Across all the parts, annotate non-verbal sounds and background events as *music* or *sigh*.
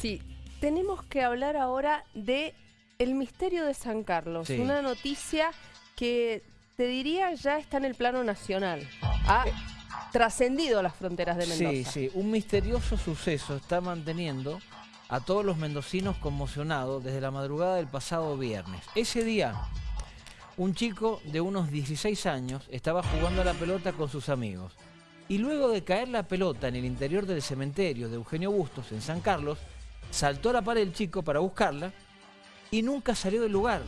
Sí, tenemos que hablar ahora de el misterio de San Carlos. Sí. Una noticia que te diría ya está en el plano nacional. Ha trascendido las fronteras de Mendoza. Sí, sí, un misterioso suceso está manteniendo a todos los mendocinos conmocionados desde la madrugada del pasado viernes. Ese día, un chico de unos 16 años estaba jugando a la pelota con sus amigos. Y luego de caer la pelota en el interior del cementerio de Eugenio Bustos, en San Carlos, saltó a la pared el chico para buscarla y nunca salió del lugar.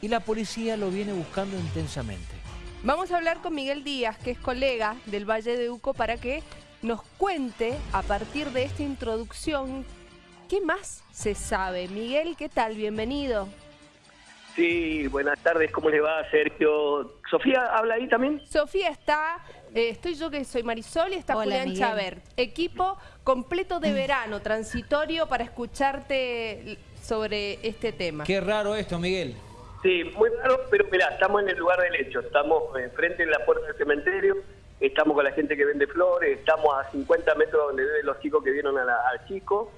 Y la policía lo viene buscando intensamente. Vamos a hablar con Miguel Díaz, que es colega del Valle de Uco, para que nos cuente a partir de esta introducción qué más se sabe. Miguel, ¿qué tal? Bienvenido. Sí, buenas tardes, ¿cómo le va, Sergio? ¿Sofía habla ahí también? Sofía está, eh, estoy yo que soy Marisol y está Hola, Julián Miguel. Chabert. Equipo completo de verano, transitorio para escucharte sobre este tema. Qué raro esto, Miguel. Sí, muy raro, pero mirá, estamos en el lugar del hecho, estamos enfrente de la puerta del cementerio, estamos con la gente que vende flores, estamos a 50 metros donde viven los chicos que vieron a la- al chico,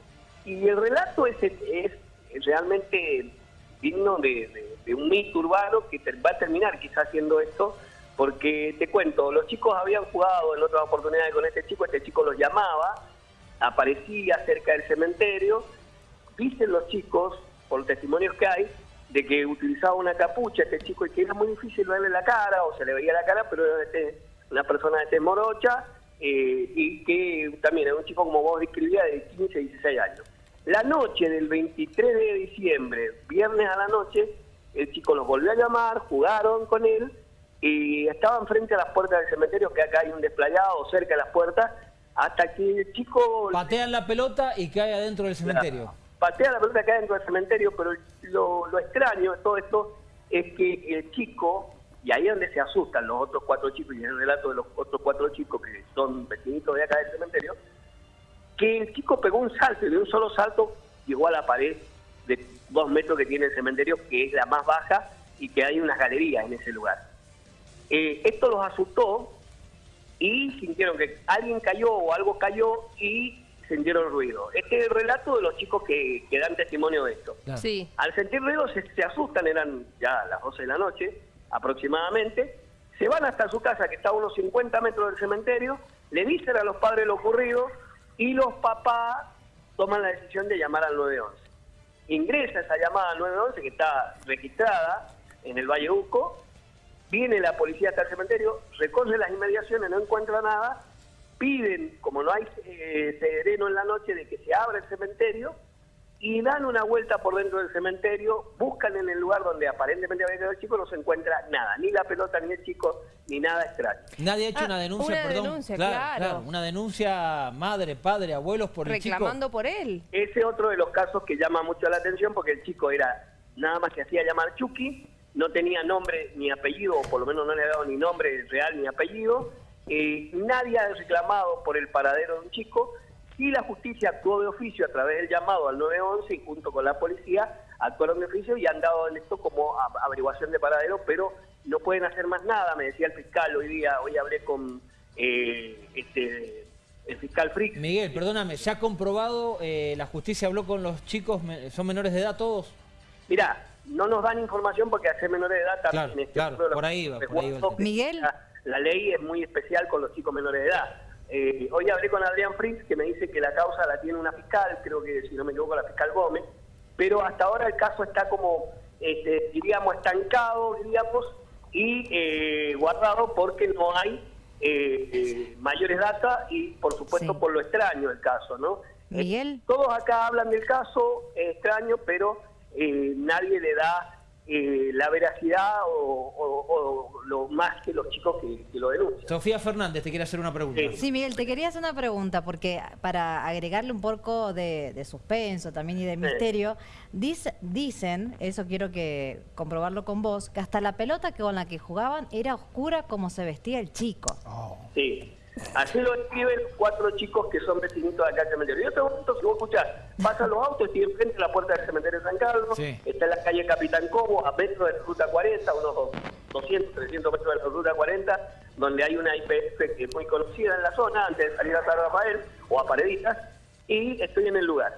y el relato es, es realmente digno de, de- de un mito urbano que va a terminar quizás haciendo esto, porque te cuento, los chicos habían jugado en otras oportunidades con este chico, este chico los llamaba, aparecía cerca del cementerio, dicen los chicos, por testimonios que hay, de que utilizaba una capucha este chico y que era muy difícil verle la cara o se le veía la cara, pero era este- una persona de tez morocha eh, y que también era un chico como vos describías de 15, 16 años. La noche del 23 de diciembre, viernes a la noche, el chico los volvió a llamar, jugaron con él y estaban frente a las puertas del cementerio, que acá hay un desplayado cerca de las puertas, hasta que el chico... Patean la pelota y cae adentro del cementerio. Patea la pelota acá dentro del cementerio, pero lo, lo extraño de todo esto es que el chico, y ahí es donde se asustan los otros cuatro chicos, y en el relato de los otros cuatro chicos que son vecinitos de acá del cementerio, que el chico pegó un salto y de un solo salto llegó a la pared de dos metros que tiene el cementerio, que es la más baja y que hay unas galerías en ese lugar. Eh, esto los asustó y sintieron que alguien cayó o algo cayó y sintieron ruido. Este es el relato de los chicos que, que dan testimonio de esto. Claro. Sí. Al sentir ruido se, se asustan, eran ya las 12 de la noche aproximadamente, se van hasta su casa que está a unos 50 metros del cementerio, le dicen a los padres lo ocurrido y los papás toman la decisión de llamar al 911. Ingresa esa llamada al 911 que está registrada en el Valle Uco, viene la policía hasta el cementerio, recorre las inmediaciones, no encuentra nada, piden, como no hay eh, sereno en la noche, de que se abra el cementerio y dan una vuelta por dentro del cementerio, buscan en el lugar donde aparentemente había quedado el chico, no se encuentra nada, ni la pelota, ni el chico, ni nada extraño. Nadie ha hecho Ah, una denuncia, una perdón. denuncia, claro. Una denuncia madre, padre, abuelos por el Reclamando chico. por él. Ese es otro de los casos que llama mucho la atención porque el chico era nada más que hacía llamar Chucky, no tenía nombre ni apellido, o por lo menos no le ha dado ni nombre real ni apellido. Eh, nadie ha reclamado por el paradero de un chico y la justicia actuó de oficio a través del llamado al 911 y junto con la policía actuaron de oficio y han dado en esto como averiguación de paradero, pero no pueden hacer más nada, me decía el fiscal hoy día, hoy hablé con eh, este, el fiscal Frick. Miguel, perdóname, ¿se ha comprobado, eh, la justicia habló con los chicos, son menores de edad todos? Mirá, no nos dan información porque hacer menores de edad también Claro, este, claro, uno de los por ahí va, por ahí va el resguardos que Miguel. La, la ley es muy especial con los chicos menores de edad. Eh, hoy hablé con Adrián Fritz que me dice que la causa la tiene una fiscal, creo que si no me equivoco la fiscal Gómez, pero hasta ahora el caso está como, este, diríamos, estancado, diríamos, y eh, guardado porque no hay eh, eh, mayores datas y por supuesto Sí. por lo extraño del caso, ¿no? Miguel. Eh, todos acá hablan del caso, es extraño, pero eh, nadie le da eh, la veracidad o, o- o lo más que los chicos que, que lo denuncian. Sofía Fernández te quiere hacer una pregunta. Sí. Sí, Miguel, te quería hacer una pregunta, porque para agregarle un poco de, de suspenso también y de misterio, dice- dicen, eso quiero que comprobarlo con vos, que hasta la pelota que con la que jugaban era oscura como se vestía el chico. Sí. Así lo escriben cuatro chicos que son vecinitos de acá del cementerio. Yo te momento, si vos escuchás, pasan los autos, estoy enfrente de la puerta del cementerio de San Carlos, Sí. está en la calle Capitán Cobo, a metros de la ruta 40, unos dos- 200, 300 metros de la ruta 40, donde hay una IPF que es muy conocida en la zona, antes de salir a San Rafael o a Pareditas, y estoy en el lugar.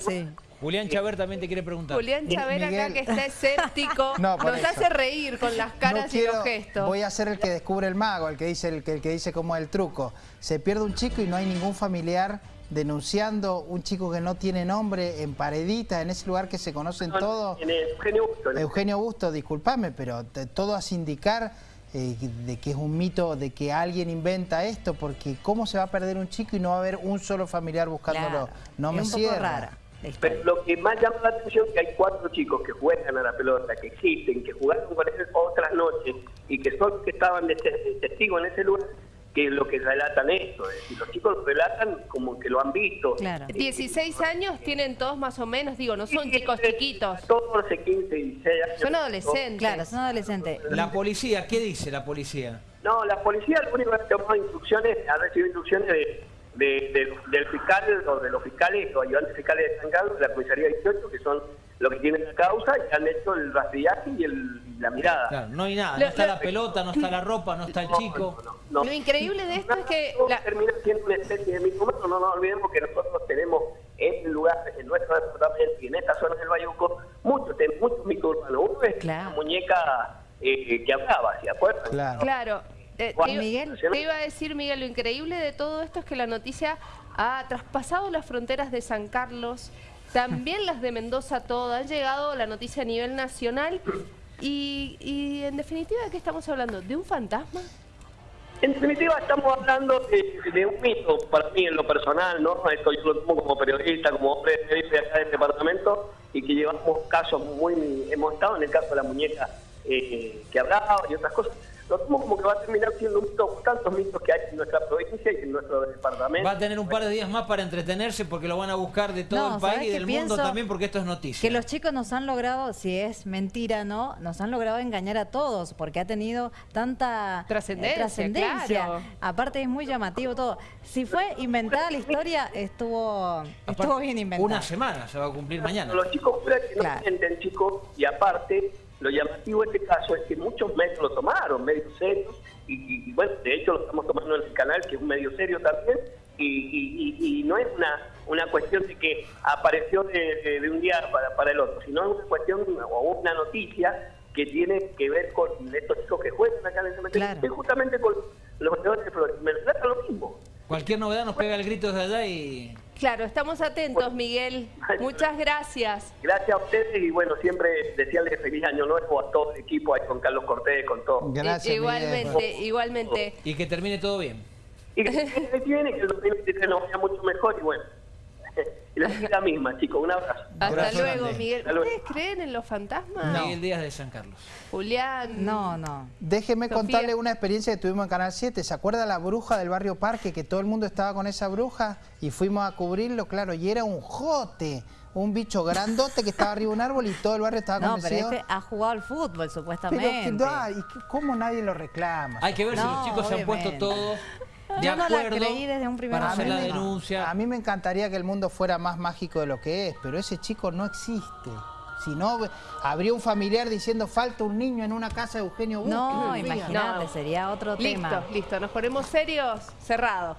Sí. Julián Chaver también te quiere preguntar. Julián Chávez acá Miguel. que está escéptico, *laughs* No, nos eso. hace reír con las caras No quiero- y los gestos. Voy a ser el que descubre el mago, el que dice el que, el que dice cómo es el truco. Se pierde un chico y no hay ningún familiar denunciando un chico que no tiene nombre en Paredita, en ese lugar que se conocen todos. En Eugenio Busto, el- Eugenio Busto, discúlpame, pero te- todo hace indicar eh, de que es un mito, de que alguien inventa esto, porque ¿cómo se va a perder un chico y no va a haber un solo familiar buscándolo? Claro. No es me un poco rara. Pero lo que más llama la atención es que hay cuatro chicos que juegan a la pelota, que existen, que jugaron con él otras noches y que son los que estaban de te- de testigos en ese lugar, que es lo que relatan esto. Es decir, los chicos lo relatan como que lo han visto. Claro. 16 años tienen todos más o menos, digo, no son chicos chiquitos, 14, 15, 16 años. son adolescentes. Claro, son adolescentes. La policía, ¿qué dice la policía? No, la policía lo único que ha tomado instrucciones, ha recibido instrucciones de, de- de- del fiscal o de los fiscales o ayudantes fiscales de San Carlos, de la comisaría 18, que son los que tienen la causa y han hecho el rastrillaje y, el, la mirada. Claro, no hay nada, no está la pelota, no está la ropa, no está el chico. No, no, no. Lo increíble de esto es que la- termina siendo una especie de micrometro, no nos olvidemos que nosotros tenemos en el lugar, en nuestro departamento y en esta zona del Bayuco, muchos, muchos microurbanos. Uno es Claro. la muñeca eh, que hablaba, ¿se acuerdan? Claro. Claro. Eh, te, iba- Miguel. te iba a decir, Miguel, lo increíble de todo esto es que la noticia ha traspasado las fronteras de San Carlos, también las de Mendoza, todo. Ha llegado la noticia a nivel nacional. Y, y en definitiva, ¿de qué estamos hablando? ¿De un fantasma? En definitiva, estamos hablando de, de un mito para mí en lo personal, ¿no? Esto yo lo tomo como periodista, como hombre de periodista acá del departamento y que llevamos casos muy. Hemos estado en el caso de la muñeca eh, que hablaba y otras cosas. Lo tomo como que va a terminar siendo un mito, tantos mitos que hay en nuestra provincia y en nuestro departamento. Va a tener un par de días más para entretenerse porque lo van a buscar de todo No, el ¿sabés país y del mundo también porque esto es noticia. Que los chicos nos han logrado, si es mentira no, nos han logrado engañar a todos porque ha tenido tanta eh, Trascendencia, trascendencia. claro. Aparte es muy llamativo todo. Si fue inventada la historia, estuvo, estuvo Aparte, bien inventada. Una semana se va a cumplir mañana. Los chicos que no Claro. mienten, chicos, y aparte, lo llamativo de este caso es que muchos medios lo tomaron, medios serios, y, y- y, bueno, de hecho lo estamos tomando en el canal, que es un medio serio también, y, y- y- y no es una, una cuestión de que apareció de, de- de un día para, para el otro, sino es una cuestión o una noticia que tiene que ver con estos chicos que juegan acá en el cementerio, Claro. que justamente con los vendedores de flores. Me trata lo mismo. Cualquier novedad nos pega el grito desde allá y Claro, estamos atentos, Miguel. *laughs* Muchas gracias. Gracias a ustedes y bueno, siempre desearles feliz año nuevo a todo el equipo, ahí con Carlos Cortés, con todo. Gracias, I- igualmente, Miguel. igualmente. y que termine todo bien. Y que se viene, que el 2023 nos vaya mucho mejor y bueno. *laughs* La la misma, chicos. Un abrazo. Hasta Abrazo luego, grande. Miguel. Hasta luego. ¿Ustedes creen en los fantasmas? Miguel Díaz de San Carlos. Julián. No, no. Déjeme Sofía. contarle una experiencia que tuvimos en Canal 7. ¿Se acuerda la bruja del barrio Parque? Que todo el mundo estaba con esa bruja y fuimos a cubrirlo, claro, y era un jote, un bicho grandote que estaba arriba de un árbol y todo el barrio estaba No, pero convencido. este ha jugado al fútbol Pero supuestamente. no, ¿y qué- cómo nadie lo reclama? Hay que ver si No, los chicos se han puesto todos *laughs* de Yo no la acuerdo creí desde un primer para hacer la denuncia. A mí me encantaría que el mundo fuera más mágico de lo que es, pero ese chico no existe. Si no, habría un familiar diciendo falta un niño en una casa de Eugenio Bustos. No, *laughs* imagínate, No. sería otro tema. Listo, listo. Nos ponemos serios. Cerrado.